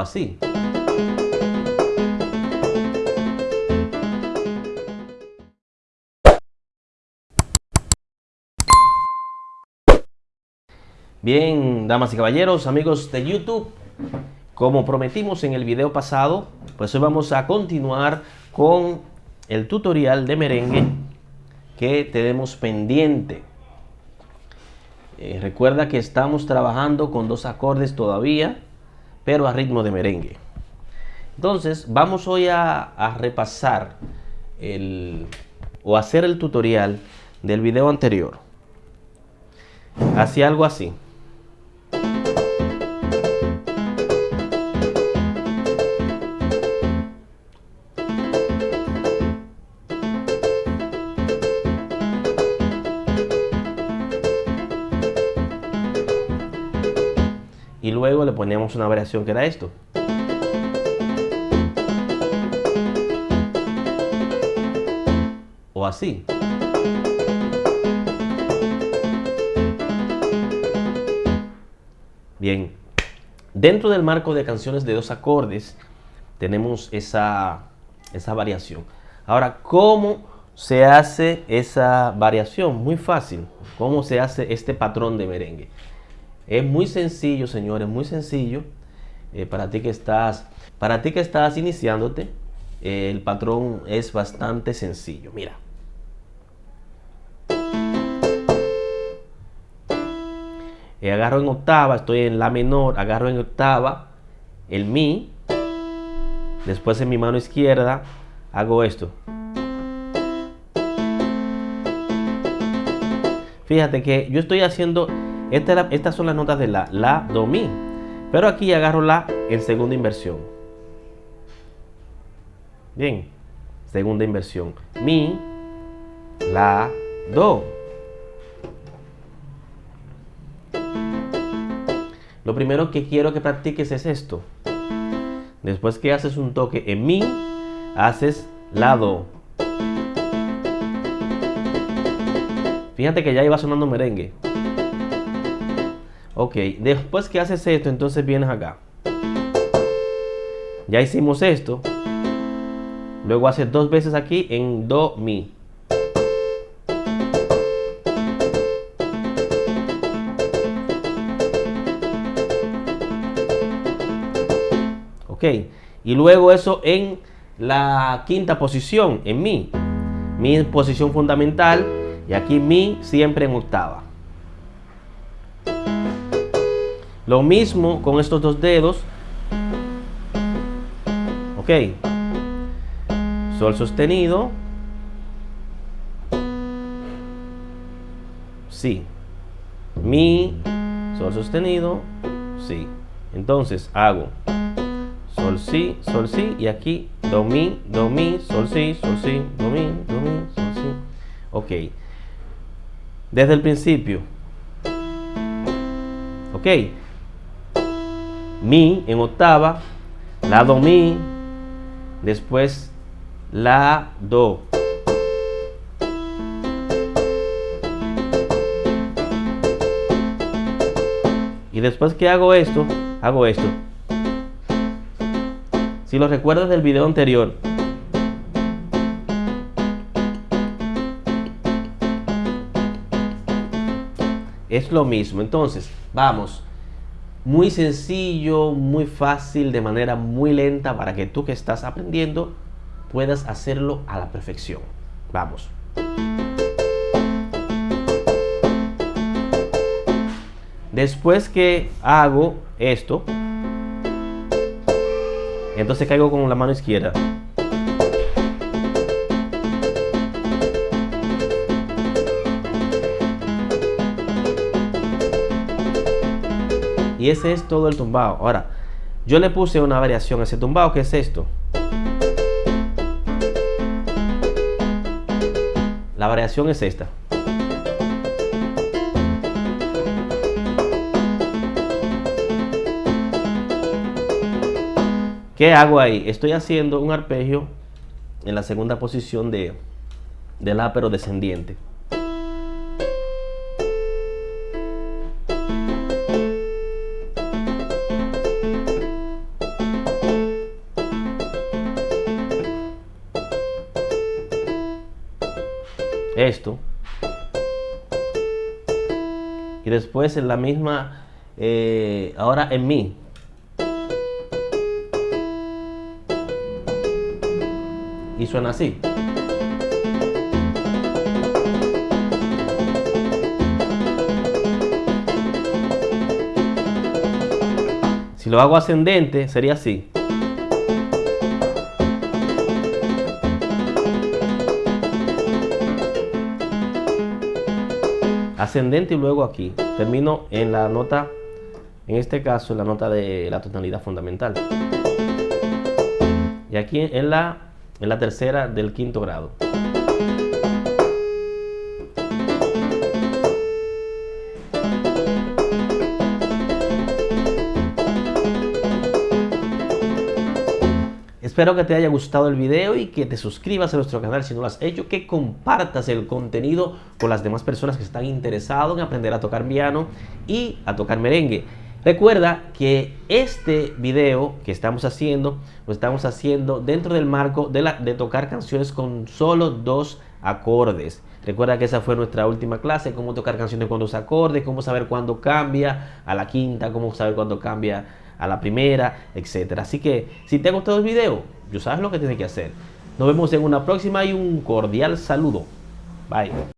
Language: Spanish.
así. Bien, damas y caballeros, amigos de YouTube, como prometimos en el video pasado, pues hoy vamos a continuar con el tutorial de merengue que tenemos pendiente. Eh, recuerda que estamos trabajando con dos acordes todavía, pero a ritmo de merengue. Entonces, vamos hoy a, repasar el, o hacer el tutorial del video anterior. Hacía algo así. Ponemos una variación que era esto. O así. Bien, dentro del marco de canciones de dos acordes tenemos esa, esa variación. Ahora, ¿cómo se hace esa variación? Muy fácil. ¿Cómo se hace este patrón de merengue? Es muy sencillo, señores, muy sencillo. Eh, para ti que estás, para ti que estás iniciándote, eh, el patrón es bastante sencillo. Mira. Eh, agarro en octava, estoy en la menor, agarro en octava el mi. Después en mi mano izquierda hago esto. Fíjate que yo estoy haciendo estas son las notas de la, la, do, mi. Pero aquí agarro la en segunda inversión. Bien, segunda inversión. Mi, la, do. Lo primero que quiero que practiques es esto. Después que haces un toque en mi, haces la, do. Fíjate que ya iba sonando merengue. Ok, después que haces esto, entonces vienes acá. Ya hicimos esto. Luego haces dos veces aquí en Do, Mi. Ok, y luego eso en la quinta posición, en Mi. Mi posición fundamental y aquí Mi siempre en octava. Lo mismo con estos dos dedos. Ok. Sol sostenido. Si. Mi. Sol sostenido. Si. Entonces hago Sol, Si, Sol, Si. Y aquí Do, Mi, Do, Mi, Sol, Si, Sol, Si, Do, Mi, Do, Mi, Sol, Si. Ok. Desde el principio. Ok mi en octava, la do mi, después la do. Y después que hago esto, hago esto. Si lo recuerdas del video anterior, es lo mismo. Entonces, vamos muy sencillo, muy fácil, de manera muy lenta para que tú que estás aprendiendo puedas hacerlo a la perfección. Vamos. Después que hago esto, entonces caigo con la mano izquierda. Y ese es todo el tumbado. Ahora, yo le puse una variación a ese tumbado, que es esto. La variación es esta. ¿Qué hago ahí? Estoy haciendo un arpegio en la segunda posición de, de la pero descendiente. Esto. Y después en la misma, eh, ahora en mi. Y suena así. Si lo hago ascendente, sería así. Ascendente y luego aquí. Termino en la nota, en este caso, en la nota de la tonalidad fundamental. Y aquí en la, en la tercera del quinto grado. Espero que te haya gustado el video y que te suscribas a nuestro canal si no lo has hecho, que compartas el contenido con las demás personas que están interesadas en aprender a tocar piano y a tocar merengue. Recuerda que este video que estamos haciendo, lo estamos haciendo dentro del marco de, tocar canciones con solo dos acordes. Recuerda que esa fue nuestra última clase, cómo tocar canciones con dos acordes, cómo saber cuándo cambia a la quinta, cómo saber cuándo cambia a la primera, etcétera. Así que si te ha gustado el video, yo sabes lo que tienes que hacer. Nos vemos en una próxima y un cordial saludo. Bye.